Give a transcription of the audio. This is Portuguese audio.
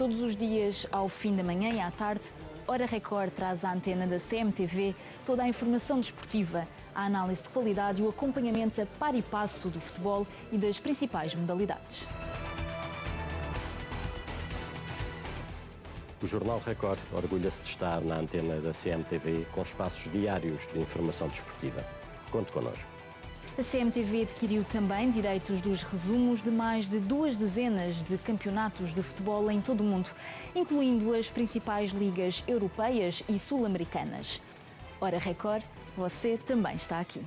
Todos os dias, ao fim da manhã e à tarde, Hora Record traz à antena da CMTV toda a informação desportiva, a análise de qualidade e o acompanhamento a par e passo do futebol e das principais modalidades. O Jornal Record orgulha-se de estar na antena da CMTV com espaços diários de informação desportiva. Conte connosco. A CMTV adquiriu também direitos dos resumos de mais de duas dezenas de campeonatos de futebol em todo o mundo, incluindo as principais ligas europeias e sul-americanas. Hora Record, você também está aqui.